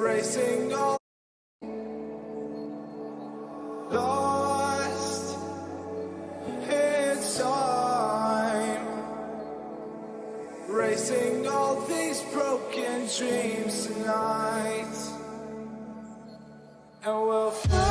racing on. Lost It's time, racing all these broken dreams tonight, and we'll. Fly